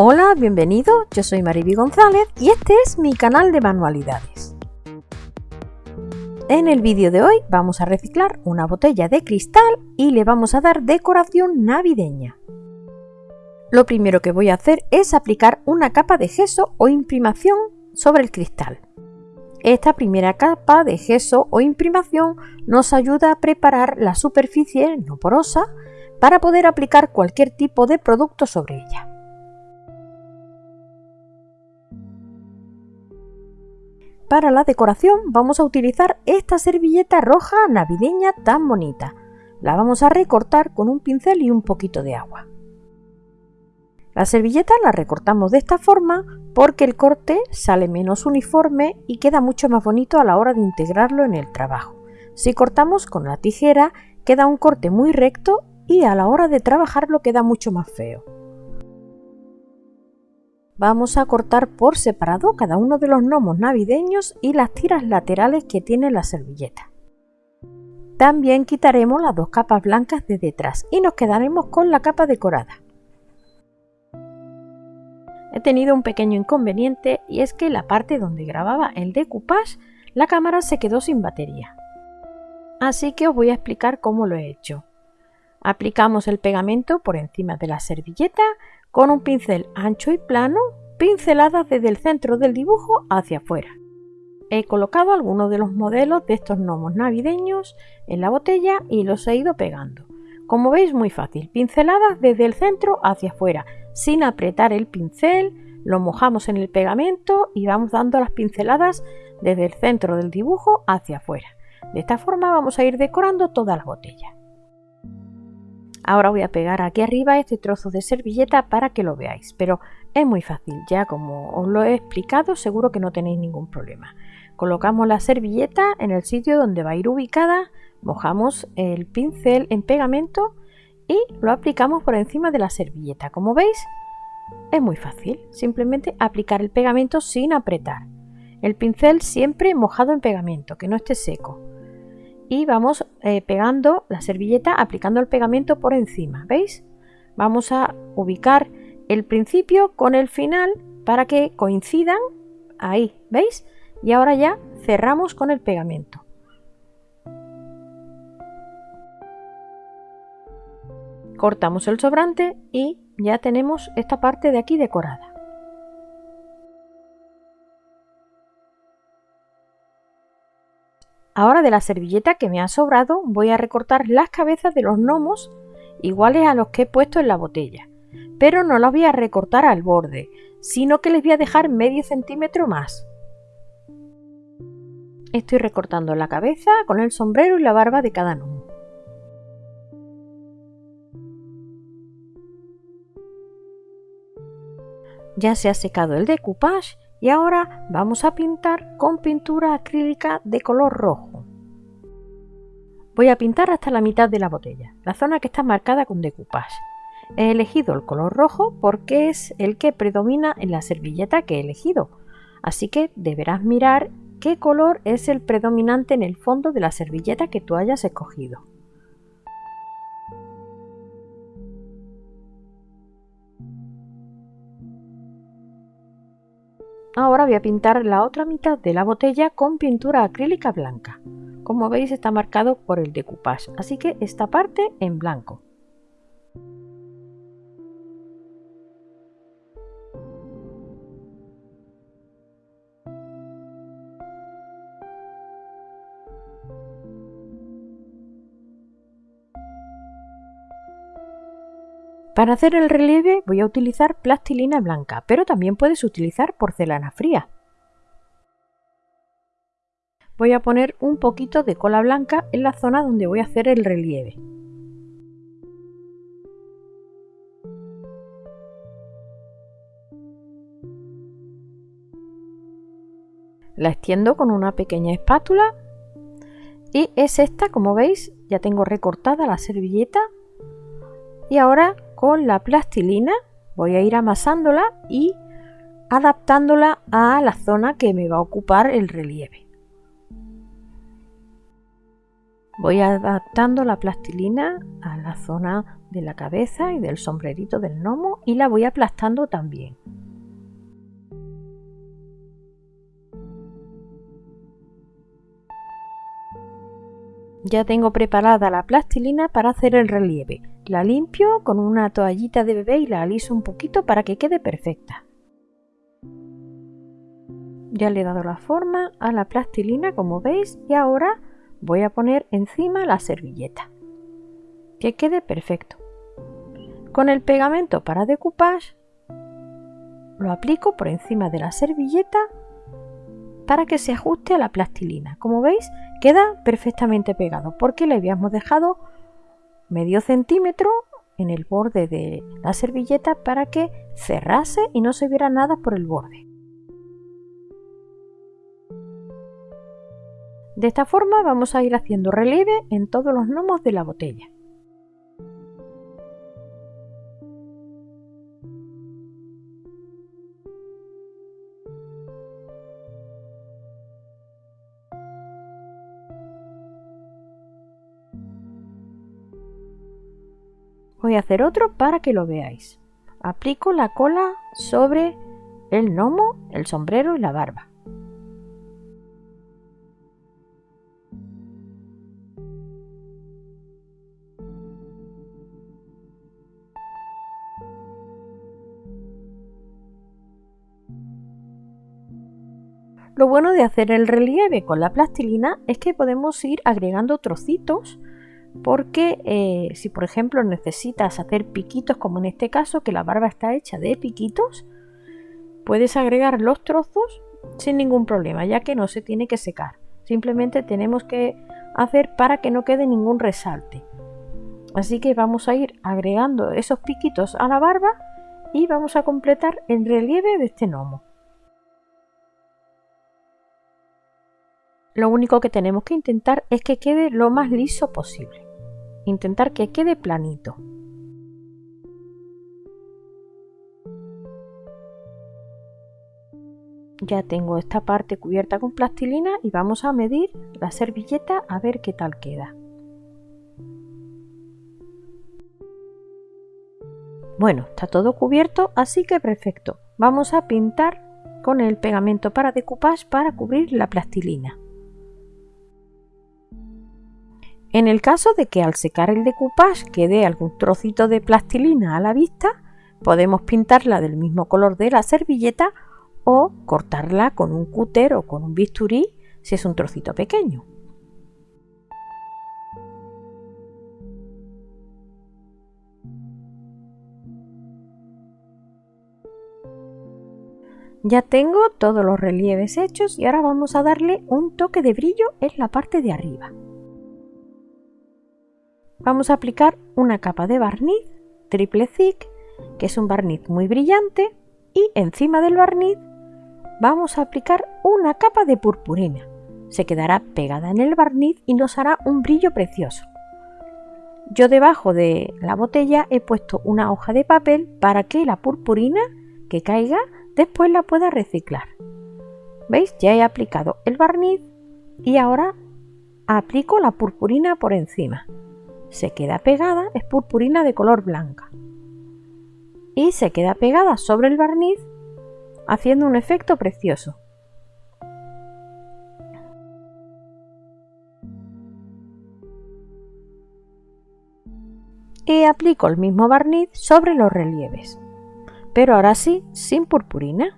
Hola, bienvenido, yo soy Mariby González y este es mi canal de manualidades. En el vídeo de hoy vamos a reciclar una botella de cristal y le vamos a dar decoración navideña. Lo primero que voy a hacer es aplicar una capa de gesso o imprimación sobre el cristal. Esta primera capa de gesso o imprimación nos ayuda a preparar la superficie no porosa para poder aplicar cualquier tipo de producto sobre ella. Para la decoración vamos a utilizar esta servilleta roja navideña tan bonita. La vamos a recortar con un pincel y un poquito de agua. La servilleta la recortamos de esta forma porque el corte sale menos uniforme y queda mucho más bonito a la hora de integrarlo en el trabajo. Si cortamos con la tijera queda un corte muy recto y a la hora de trabajarlo queda mucho más feo. Vamos a cortar por separado cada uno de los gnomos navideños y las tiras laterales que tiene la servilleta. También quitaremos las dos capas blancas de detrás y nos quedaremos con la capa decorada. He tenido un pequeño inconveniente y es que la parte donde grababa el decoupage la cámara se quedó sin batería. Así que os voy a explicar cómo lo he hecho. Aplicamos el pegamento por encima de la servilleta con un pincel ancho y plano, pinceladas desde el centro del dibujo hacia afuera. He colocado algunos de los modelos de estos gnomos navideños en la botella y los he ido pegando. Como veis muy fácil, pinceladas desde el centro hacia afuera, sin apretar el pincel, lo mojamos en el pegamento y vamos dando las pinceladas desde el centro del dibujo hacia afuera. De esta forma vamos a ir decorando toda la botella. Ahora voy a pegar aquí arriba este trozo de servilleta para que lo veáis, pero es muy fácil, ya como os lo he explicado seguro que no tenéis ningún problema. Colocamos la servilleta en el sitio donde va a ir ubicada, mojamos el pincel en pegamento y lo aplicamos por encima de la servilleta. Como veis, es muy fácil, simplemente aplicar el pegamento sin apretar. El pincel siempre mojado en pegamento, que no esté seco y vamos eh, pegando la servilleta aplicando el pegamento por encima veis vamos a ubicar el principio con el final para que coincidan ahí veis y ahora ya cerramos con el pegamento. Cortamos el sobrante y ya tenemos esta parte de aquí decorada Ahora de la servilleta que me ha sobrado voy a recortar las cabezas de los gnomos iguales a los que he puesto en la botella. Pero no las voy a recortar al borde, sino que les voy a dejar medio centímetro más. Estoy recortando la cabeza con el sombrero y la barba de cada gnomo. Ya se ha secado el decoupage y ahora vamos a pintar con pintura acrílica de color rojo. Voy a pintar hasta la mitad de la botella, la zona que está marcada con decoupage. He elegido el color rojo porque es el que predomina en la servilleta que he elegido, así que deberás mirar qué color es el predominante en el fondo de la servilleta que tú hayas escogido. Ahora voy a pintar la otra mitad de la botella con pintura acrílica blanca. Como veis está marcado por el decoupage, así que esta parte en blanco. Para hacer el relieve voy a utilizar plastilina blanca, pero también puedes utilizar porcelana fría. Voy a poner un poquito de cola blanca en la zona donde voy a hacer el relieve. La extiendo con una pequeña espátula y es esta, como veis, ya tengo recortada la servilleta y ahora con la plastilina voy a ir amasándola y adaptándola a la zona que me va a ocupar el relieve. Voy adaptando la plastilina a la zona de la cabeza y del sombrerito del gnomo y la voy aplastando también. Ya tengo preparada la plastilina para hacer el relieve. La limpio con una toallita de bebé y la aliso un poquito para que quede perfecta. Ya le he dado la forma a la plastilina como veis y ahora voy a poner encima la servilleta. Que quede perfecto. Con el pegamento para decoupage lo aplico por encima de la servilleta para que se ajuste a la plastilina. Como veis queda perfectamente pegado porque le habíamos dejado medio centímetro en el borde de la servilleta para que cerrase y no se viera nada por el borde. De esta forma vamos a ir haciendo relieve en todos los gnomos de la botella. Voy a hacer otro para que lo veáis. Aplico la cola sobre el gnomo, el sombrero y la barba. Lo bueno de hacer el relieve con la plastilina es que podemos ir agregando trocitos porque eh, si por ejemplo necesitas hacer piquitos como en este caso que la barba está hecha de piquitos puedes agregar los trozos sin ningún problema ya que no se tiene que secar. Simplemente tenemos que hacer para que no quede ningún resalte. Así que vamos a ir agregando esos piquitos a la barba y vamos a completar el relieve de este gnomo Lo único que tenemos que intentar es que quede lo más liso posible. Intentar que quede planito. Ya tengo esta parte cubierta con plastilina y vamos a medir la servilleta a ver qué tal queda. Bueno, está todo cubierto, así que perfecto. Vamos a pintar con el pegamento para decoupage para cubrir la plastilina. En el caso de que al secar el decoupage quede algún trocito de plastilina a la vista, podemos pintarla del mismo color de la servilleta o cortarla con un cúter o con un bisturí si es un trocito pequeño. Ya tengo todos los relieves hechos y ahora vamos a darle un toque de brillo en la parte de arriba vamos a aplicar una capa de barniz triple thick, que es un barniz muy brillante, y encima del barniz vamos a aplicar una capa de purpurina. Se quedará pegada en el barniz y nos hará un brillo precioso. Yo debajo de la botella he puesto una hoja de papel para que la purpurina que caiga después la pueda reciclar. ¿Veis? Ya he aplicado el barniz y ahora aplico la purpurina por encima se queda pegada es purpurina de color blanca y se queda pegada sobre el barniz haciendo un efecto precioso. Y aplico el mismo barniz sobre los relieves, pero ahora sí sin purpurina.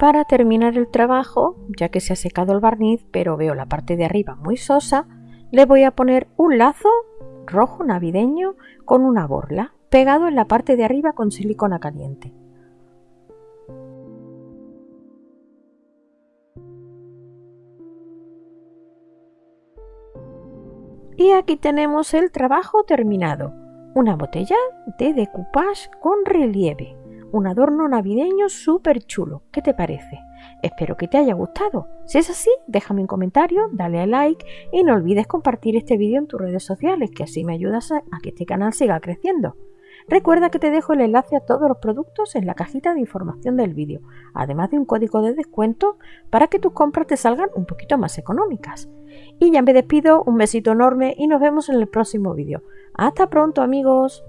Para terminar el trabajo, ya que se ha secado el barniz, pero veo la parte de arriba muy sosa, le voy a poner un lazo rojo navideño con una borla, pegado en la parte de arriba con silicona caliente. Y aquí tenemos el trabajo terminado, una botella de decoupage con relieve un adorno navideño súper chulo. ¿Qué te parece? Espero que te haya gustado. Si es así, déjame un comentario, dale a like y no olvides compartir este vídeo en tus redes sociales, que así me ayudas a, que este canal siga creciendo. Recuerda que te dejo el enlace a todos los productos en la cajita de información del vídeo, además de un código de descuento para que tus compras te salgan un poquito más económicas. Y ya me despido, un besito enorme y nos vemos en el próximo vídeo. Hasta pronto amigos.